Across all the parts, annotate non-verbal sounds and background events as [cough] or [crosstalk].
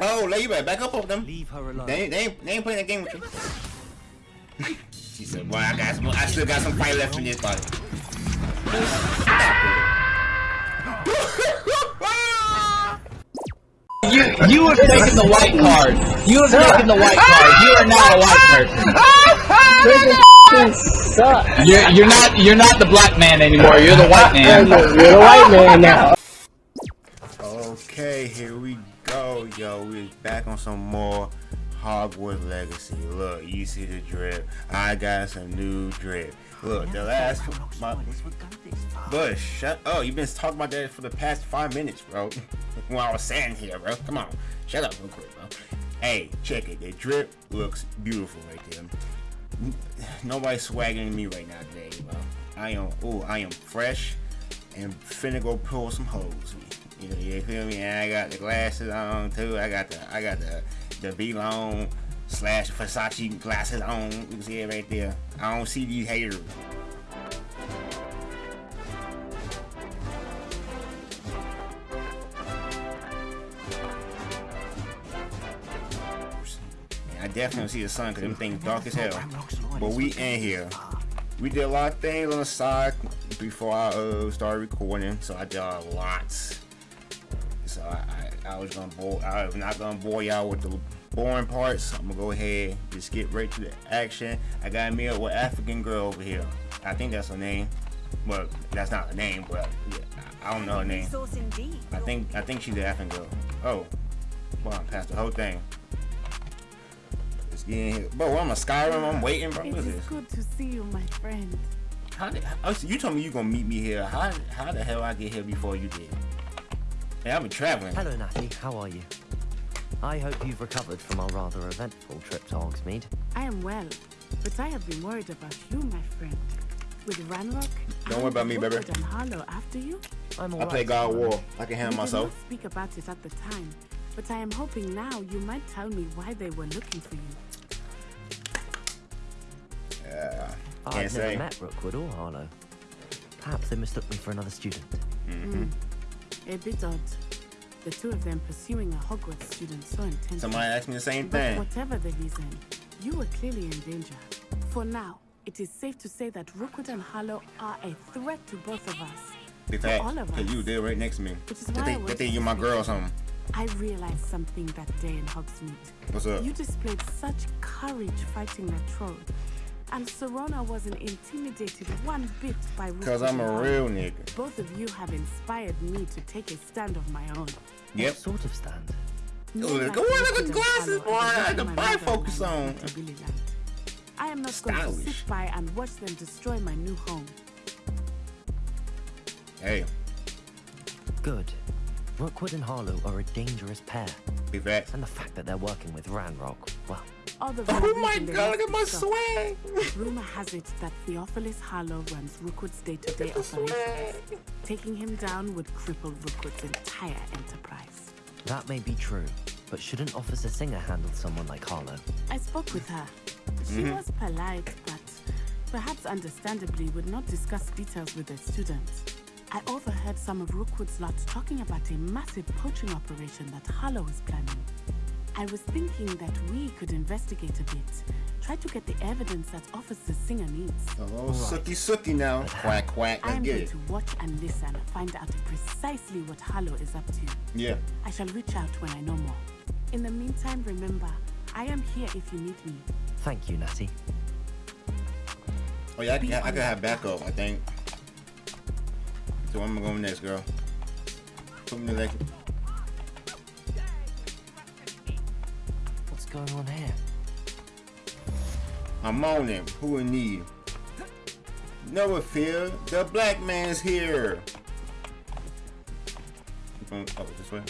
Oh, lay you better back up off them. Leave her alone. They ain't, they ain't, they ain't playing that game with you. [laughs] she said, "Boy, I got some. I still got some fight left in this body." You you have taken the white card. You have taken the white card. You are not a white person. You're you're not you're not the black man anymore. You're the white man. You're the white man now. Okay, here we go, yo. Yo, We back on some more Hogwarts Legacy. Look, you see the drip. I got some new drip. Look, the last my, Bush, shut Oh, You've been talking about that for the past five minutes, bro. [laughs] While I was saying here, bro. Come on, shut up real quick, bro. Hey, check it. The drip looks beautiful right there. Nobody's swagging me right now today, bro. I am. Oh, I am fresh and finna go pull some hoes. You you feel me? And I got the glasses on too. I got the I got the the V long slash Versace glasses on. You can see it right there. I don't see these haters. I definitely see the sun because them things dark as hell. But we in here. We did a lot of things on the side before I uh, started recording, so I did a lot. I, was gonna bore, I'm not gonna bore y'all with the boring parts. I'm gonna go ahead, just get right to the action. I got me up with African girl over here. I think that's her name. Well, that's not her name, but yeah, I don't know her name. I think I think she's the African girl. Oh, well, I passed the whole thing. Let's get in here. Bro, I'm a Skyrim. I'm waiting, bro. It What is is this? good to see you, my friend. How did, oh, you told me you gonna meet me here. How how the hell I get here before you did? Hey, I've been traveling. Hello, Natty. How are you? I hope you've recovered from our rather eventful trip to Hogsmeade. I am well, but I have been worried about you, my friend. With Ranrock, Don't worry about me, baby. Rookwood and Harlow after you, I'm I alright. play God of War. I can we handle did myself. not speak about it at the time, but I am hoping now you might tell me why they were looking for you. Yeah, I've can't never met Rookwood or Harlow. Perhaps they mistook me for another student. Mm-hmm. Hmm. A bit odd. The two of them pursuing a Hogwarts student so intensely. Somebody asked me the same But thing. whatever the reason, you were clearly in danger. For now, it is safe to say that Rookwood and Harlow are a threat to both of us. For fact, all of cause us. you there right next to me. Which is They why they think you're my girl or something. I realized something that day in Hogsmeade. What's up? You displayed such courage fighting that troll. And Sirona wasn't intimidated one bit by Cause I'm a real nigga. Both of you have inspired me to take a stand of my own. Yep. What sort of stand? Men Look, like go on, look at Rookwood and glasses, Harlow boy. the I had reason the my bifocus on. moved to Billyland. I am not going to Stylish. sit by and watch them destroy my new home. Hey, Good. Rookwood and Harlow are a dangerous pair. big facts. And the fact that they're working with Ranrock, well, All the Oh my god, look at my be swag. Rumor has it that Theophilus Harlow runs Rookwood's day-to-day the swag. operations. Taking him down would cripple Rookwood's entire enterprise. that may be true. But shouldn't Officer Singer handle someone like Harlow? I spoke with her. She Mm-hmm. was polite, but perhaps understandably would not discuss details with the students. I overheard some of Rookwood's lot talking about a massive poaching operation that Harlow is planning. I was thinking that we could investigate a bit, try to get the evidence that Officer Singer needs. Oh, sookie sookie now. [laughs] Quack quack. I Let's am get going it. to watch and listen, find out precisely what Harlow is up to. Yeah. I shall reach out when I know more. In the meantime, remember, I am here if you need me. Thank you, Natty. Oh yeah, I, Be can- I on could have backup. I think. So I'm gonna go next, girl. Put me like. What's going on here? I'm on him. Who in need? No fear. The black man's here. Oh, this way.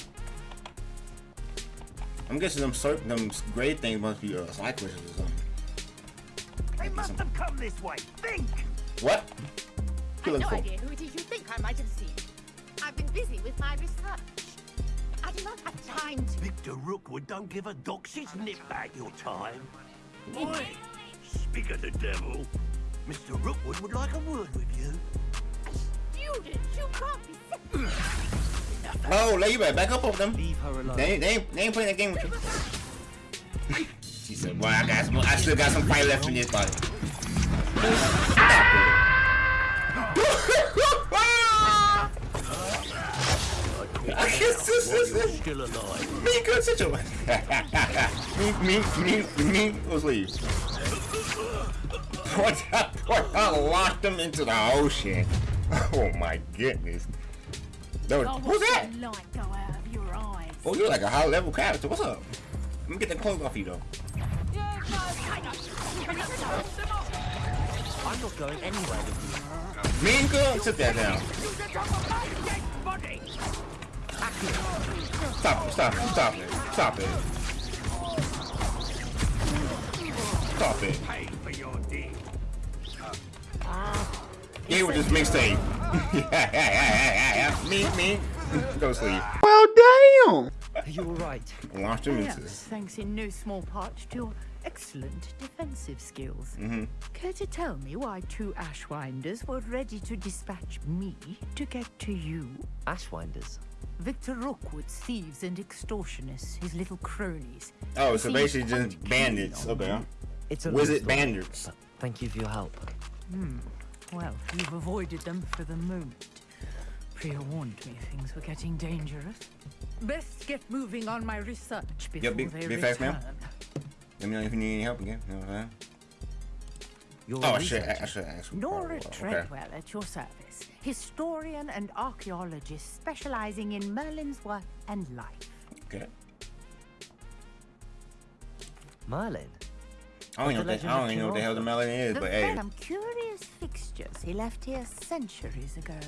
I'm guessing them certain them grade things must be uh, cyclists or something. They must have come this way. Think! What? I've no folk. idea who it is you think I might have seen. I've been busy with my research. I do not have time to... Victor Rookwood don't give a doxy's nip back your time. Why? speak of the devil. Mr. Rookwood would like a word with you. Student, you can't be... Enough Oh, let you better back up on them. Leave her alone. They ain't, they they ain't playing that game with you. she said, "Boy, I got some. I still got some fight left in this body." I guess this While is you're it. still alive. Me good situation. me, me, me, me, let's leave. What? What? I launched them into the ocean. Oh my goodness. That was, who's that? light go out of your eyes. Oh, you're like a high level character. What's up? Let me get the clothes off you though. I'm not going anywhere with Me and girl, sit that down. Stop it, stop it, stop it, stop it. Stop it. Pay for your deed. Yeah, with this mixtape. yeah, yeah, yeah, yeah, yeah. Me, me. Go sleep. you. You're right. Launch them into Yes, thanks in no small part to your excellent defensive skills. Hmm. Care to tell me why two Ashwinders were ready to dispatch me to get to you? Ashwinders. Victor Rookwood's thieves and extortionists, his little cronies. Oh, so basically just bandits. Okay. me. It's a Wizard story, bandits. Thank you for your help. Hmm. Well, you've avoided them for the moment. Pre-warned me things were getting dangerous. Best get moving on my research before be- they be return. fast, ma'am. Let me know if you need any help again. You know what I'm saying? You're Oh, a I should, researcher. I should ask. Nora Oh, okay. Treadwell at your service, historian and archaeologist specializing in Merlin's work and life. Okay. Merlin. I don't, even know the what the, I don't even know what the hell the Merlin is, The but hey. some curious fixtures he left here centuries ago.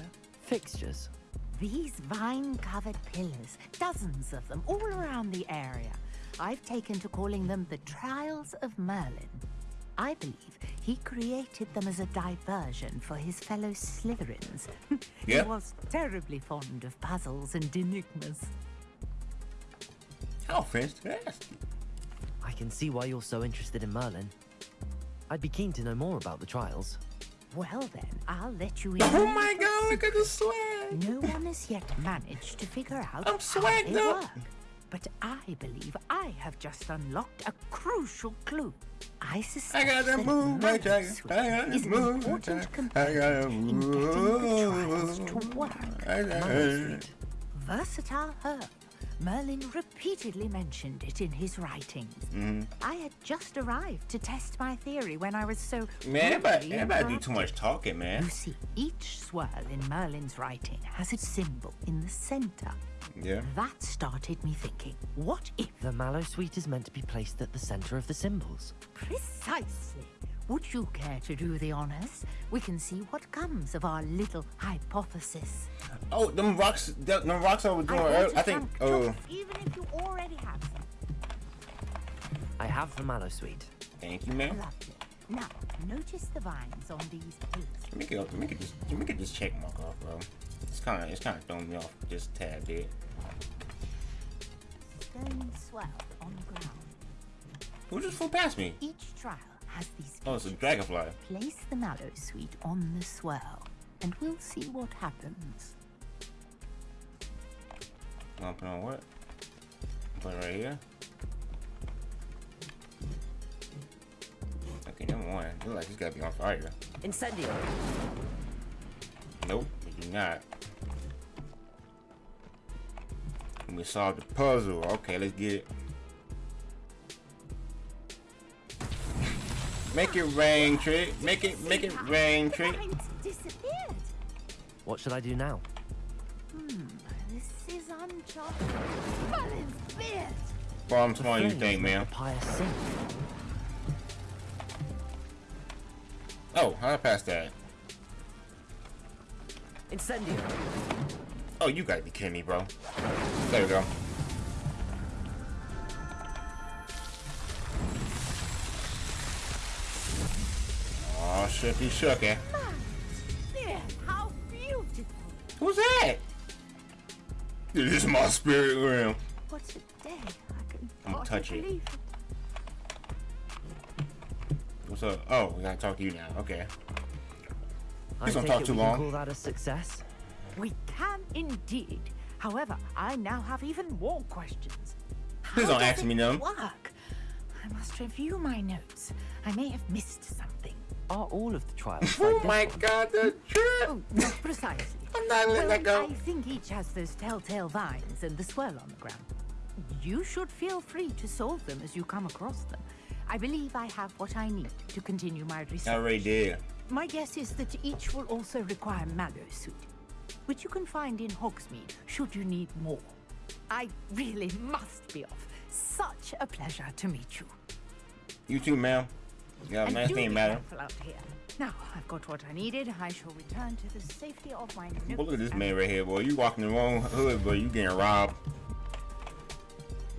Fixtures. These vine-covered pillars, dozens of them, all around the area. I've taken to calling them the Trials of Merlin. I believe he created them as a diversion for his fellow Slytherins. [laughs] Yeah. He was terribly fond of puzzles and enigmas. Oh, how fantastic. I can see why you're so interested in Merlin. I'd be keen to know more about the trials. Well then, I'll let you in. [laughs] Oh my god, look at the swag. No one has yet managed to figure out I'm how swagged they up. work. But I believe I have just unlocked a crucial clue. I suspect I got that move, my Merlin tiger. Sweet I got is that an move, important I component in getting the trials to work. I got Merlin it. Street. Versatile herb. Merlin repeatedly mentioned it in his writings. Mm-hmm. I had just arrived to test my theory when I was so Man, everybody, everybody do too much talking, man. You see, each swirl in Merlin's writing has a symbol in the center. Yeah. That started me thinking, what if The mallow sweet is meant to be placed at the center of the symbols. precisely? Would you care to do the honors? We can see what comes of our little hypothesis. Oh, them rocks, them them rocks I was doing brought earlier. a I think. Oh, even if you already have some. I have the mallow sweet. thank you, man. Lovely. Now, notice the vines on these pillars. Let me get, let me get this, let me get this check mark off, bro. It's kind of, it's kind of throwing me off just a tad bit. Stone swell on the ground. Who just flew past me? Each trial has these Oh, it's a dragonfly. Place the mallow sweet on the swirl, and we'll see what happens. I'm put on what? Put it right here. Okay, number one. Look like he's gotta be on fire. Incendio. Nope, we do not. We solved the puzzle. Okay, let's get it. Make it rain, trick. Make it, make it rain, The trick. vines disappeared. What should I do now? Hmm, this is uncharted. Merlin's beard. Well, I'm smaller you think, man. the pyre sing. Oh, how I pass that? Incendio. Oh, you gotta be kidding me, bro. There we go. Shooky shooky. Beard, eh? how beautiful. Who's that? This is my spirit realm. What a day. I can I'm hardly touch it. believe it. What's up? Oh, we gotta talk to you now. Okay. I Please don't talk it too we can long. call that a success. We can indeed. However, I now have even more questions. Please How don't does ask me them. Work? I must review my notes. I may have missed something. Are all of the trials [laughs] Oh my one? god, the drip! Oh, not precisely. [laughs] I'm not letting well, that go. I think each has those telltale vines and the swirl on the ground. You should feel free to solve them as you come across them. I believe I have what I need to continue my research. I already did. My guess is that each will also require mallow sweet, which you can find in Hogsmeade should you need more. I really [laughs] must be off. Such a pleasure to meet you. You too, ma'am. Yeah, and nice name, madam. out here. Now, I've got what I needed. I shall return to the safety of my Well, look at this man right here, boy. You walking the wrong hood, bro. You getting robbed.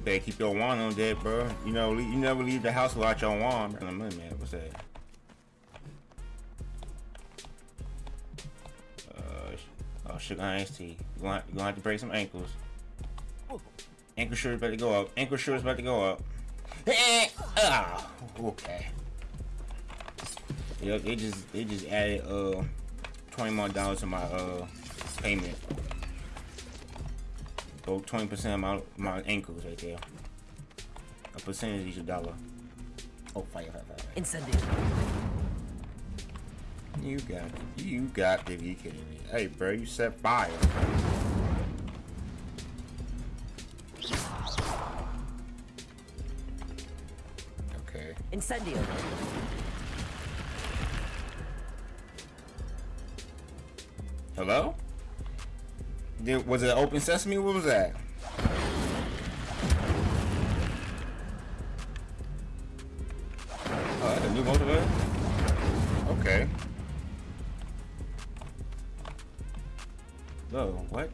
Better keep your wand on deck, bro. You know, you never leave the house without your wand. Man, man, what's that? Uh, oh, sugar iced tea. You gonna, you gonna have to break some ankles. Ankle sure about to go up. Ankle is about to go up. [laughs] Ah, okay. Yep, they just they just added uh twenty more dollars to my uh payment. Go twenty percent of my my ankles right there. A percentage each a dollar. Oh, fire, fire, fire. Incendio. You got it. You got to be kidding me. Hey, bro, you set fire. Okay. Incendio. Hello? Did, was it open sesame? What was that? Oh, that's a new motivator? Okay. Oh, what?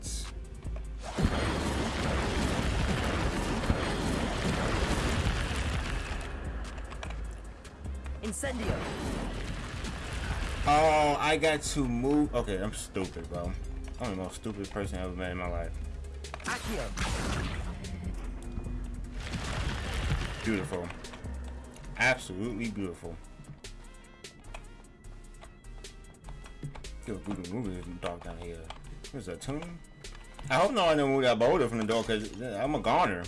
Incendio. Oh, I got to move. Okay, I'm stupid, bro. I'm the most stupid person I ever met in my life. Beautiful. Absolutely beautiful. Good to move this dog down here. What's that tune? I hope no one didn't move that boulder from the door because I'm a goner.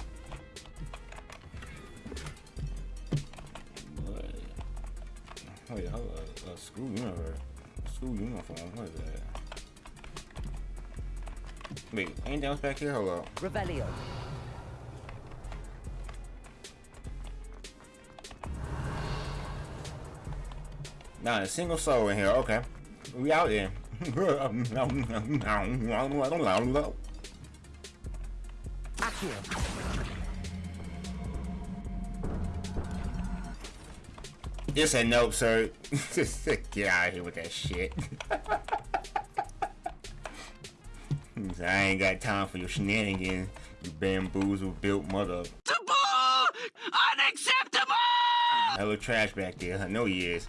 Wait, hold up. A school uniform. School uniform. What is that? Wait, anything else back here? Hold up. Revelio. Not a single soul in here. Okay. We out there. Accio. [laughs] It's a nope, sir. [laughs] Get out of here with that shit. [laughs] I ain't got time for your shenanigans, you bamboozle built mother. Unacceptable! Hello, trash back there. I know he is.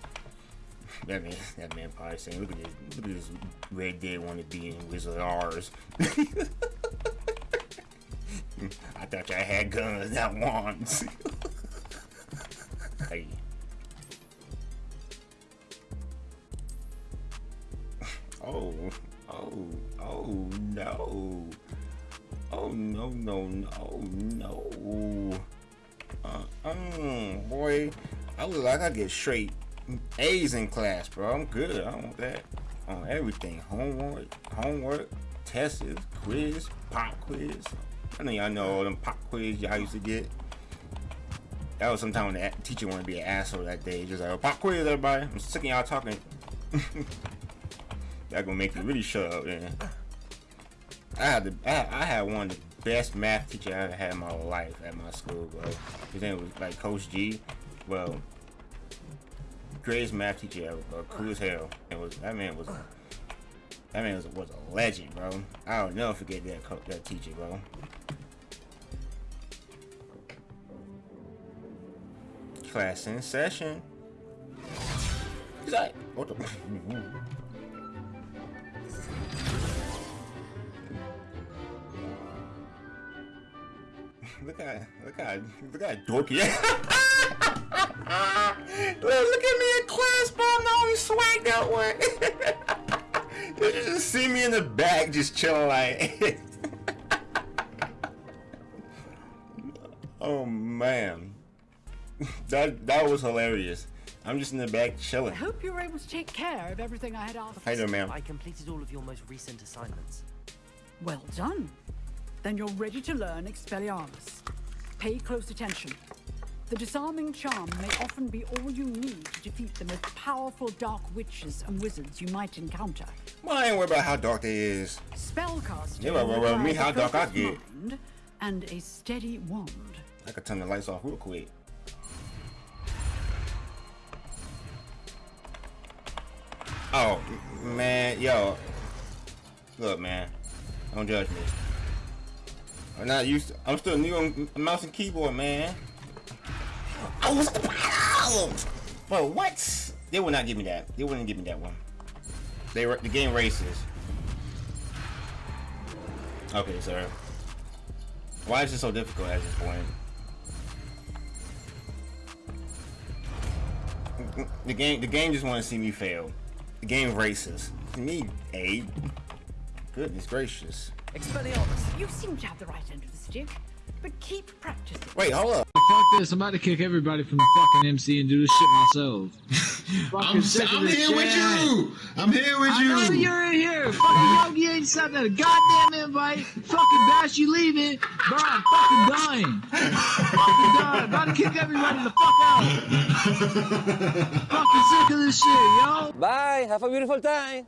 That man, that man probably saying, "Look at this, look at this Red Dead want to be in Wizard R's." [laughs] I thought y'all had guns, not wands. hey. Oh, oh, oh no. Oh no, no, no, no. Uh, um, boy, I look like I get straight A's in class, bro. I'm good. I don't want that on everything. Homework, homework, tests, quiz, pop quiz. I know y'all know all them pop quiz y'all used to get. That was sometime when the teacher wanted to be an asshole that day. Just like, oh, pop quiz, everybody. I'm sick of y'all talking. [laughs] that gonna make you really shut up, man. I had the I, I had one of the best math teacher I ever had in my life at my school, bro. His name was like Coach G. Well, greatest math teacher ever, bro. Cool as hell. It was that man was that man was, was a legend, bro. I'll never forget that that teacher, bro. Class in session. He's like, what the? [laughs] Look at look at look at dorky. [laughs] look, at me in class, but I'm not even swag that one. [laughs] you just see me in the back, just chilling like. [laughs] oh man, that that was hilarious. I'm just in the back chilling. I hope you were able to take care of everything I had asked. Hi there, ma'am? I completed all of your most recent assignments. Well done. Then you're ready to learn Expelliarmus. Pay close attention. The disarming charm may often be all you need to defeat the most powerful dark witches and wizards you might encounter. Well, I ain't worried about how dark they is. Spellcasting Yeah, well, well, me, how dark I get. mind and a steady wand. I could turn the lights off real quick. Oh man, yo, look, man, don't judge me. I'm not used. To, I'm still new on mouse and keyboard, man. Oh, what's the problem? Bro, what? They would not give me that. They wouldn't give me that one. They were the game races. Okay, sir. Why is it so difficult at this point? The game, the game just want to see me fail. The game races. Me, A. Goodness gracious. Expelliarmus! You seem to have the right end of the stick, but keep practicing. Wait, hold up. Fuck this, I'm about to kick everybody from the fucking MC and do this shit myself. [laughs] I'm, sick of I'm this here with you. I'm here with I know you. you're in here. Fucking Yogi ain't sent a goddamn invite. Fucking Bash, you leaving. Bro, I'm fucking dying. fucking dying. About to kick everybody the fuck out. [laughs] fucking sick of this shit, yo. Bye. Have a beautiful time.